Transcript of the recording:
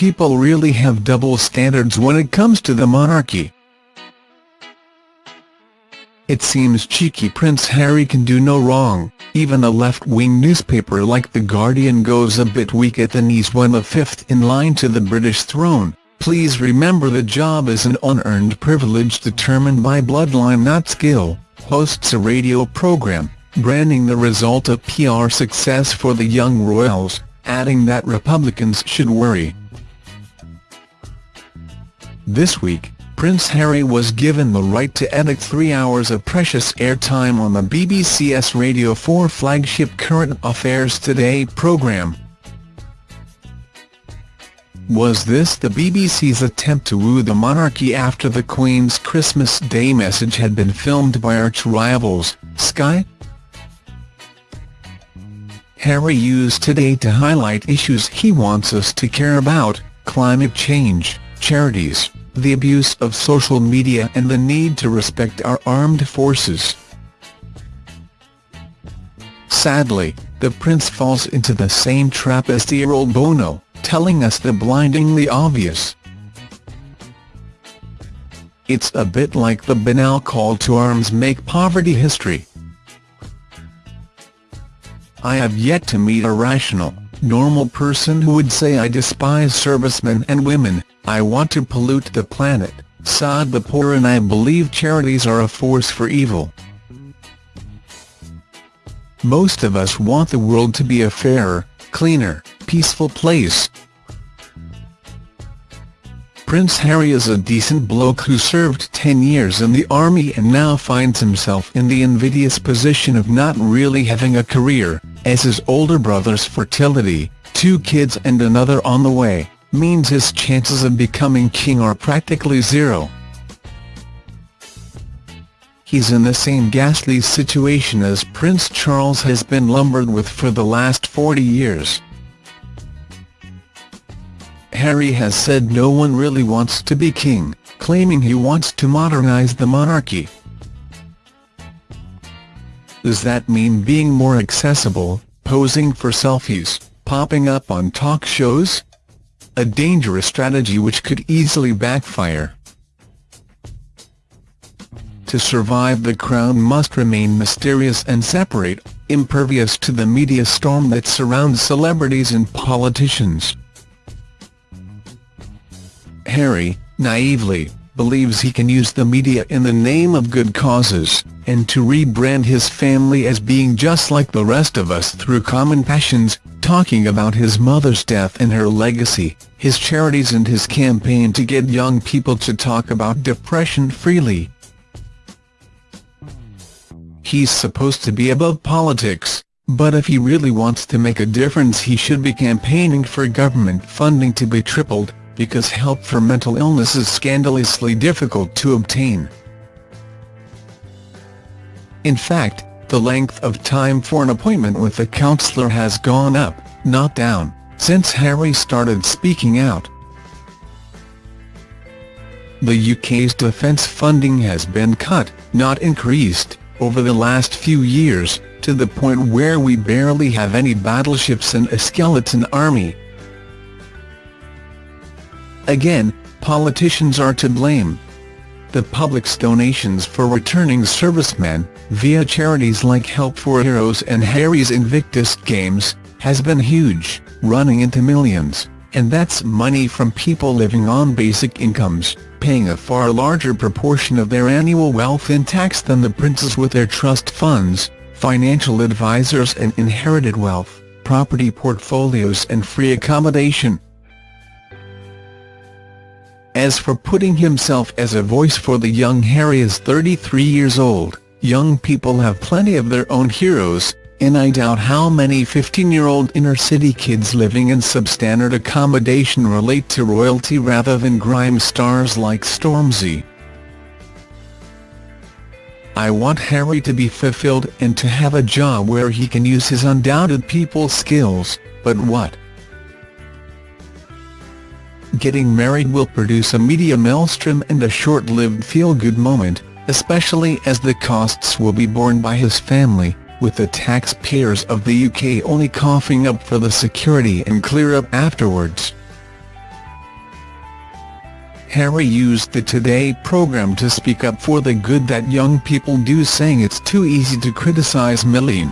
people really have double standards when it comes to the monarchy. It seems cheeky Prince Harry can do no wrong, even a left-wing newspaper like The Guardian goes a bit weak at the knees when the fifth in line to the British throne. Please remember the job is an unearned privilege determined by bloodline not skill, hosts a radio programme, branding the result of PR success for the young royals, adding that Republicans should worry. This week, Prince Harry was given the right to edit three hours of precious airtime on the BBC's Radio 4 flagship Current Affairs Today programme. Was this the BBC's attempt to woo the monarchy after the Queen's Christmas Day message had been filmed by arch-rivals, Sky? Harry used Today to highlight issues he wants us to care about, climate change, charities, the abuse of social media and the need to respect our armed forces. Sadly, the prince falls into the same trap as the old Bono, telling us the blindingly obvious. It's a bit like the banal call to arms make poverty history. I have yet to meet a rational, normal person who would say I despise servicemen and women, I want to pollute the planet, sod the poor and I believe charities are a force for evil. Most of us want the world to be a fairer, cleaner, peaceful place. Prince Harry is a decent bloke who served 10 years in the army and now finds himself in the invidious position of not really having a career, as his older brother's fertility, two kids and another on the way, means his chances of becoming king are practically zero. He's in the same ghastly situation as Prince Charles has been lumbered with for the last 40 years. Harry has said no one really wants to be king, claiming he wants to modernise the monarchy. Does that mean being more accessible, posing for selfies, popping up on talk shows? A dangerous strategy which could easily backfire. To survive the crown must remain mysterious and separate, impervious to the media storm that surrounds celebrities and politicians. Harry, naively, believes he can use the media in the name of good causes, and to rebrand his family as being just like the rest of us through common passions, talking about his mother's death and her legacy, his charities and his campaign to get young people to talk about depression freely. He's supposed to be above politics, but if he really wants to make a difference he should be campaigning for government funding to be tripled, because help for mental illness is scandalously difficult to obtain. In fact, the length of time for an appointment with a counsellor has gone up, not down, since Harry started speaking out. The UK's defence funding has been cut, not increased, over the last few years, to the point where we barely have any battleships and a skeleton army, Again, politicians are to blame. The public's donations for returning servicemen, via charities like Help for Heroes and Harry's Invictus Games, has been huge, running into millions, and that's money from people living on basic incomes, paying a far larger proportion of their annual wealth in tax than the princes with their trust funds, financial advisors and inherited wealth, property portfolios and free accommodation. As for putting himself as a voice for the young Harry is 33 years old, young people have plenty of their own heroes, and I doubt how many 15-year-old inner-city kids living in substandard accommodation relate to royalty rather than grime stars like Stormzy. I want Harry to be fulfilled and to have a job where he can use his undoubted people skills, but what? Getting married will produce a media maelstrom and a short-lived feel-good moment, especially as the costs will be borne by his family, with the taxpayers of the UK only coughing up for the security and clear up afterwards. Harry used the Today programme to speak up for the good that young people do saying it's too easy to criticise Millie.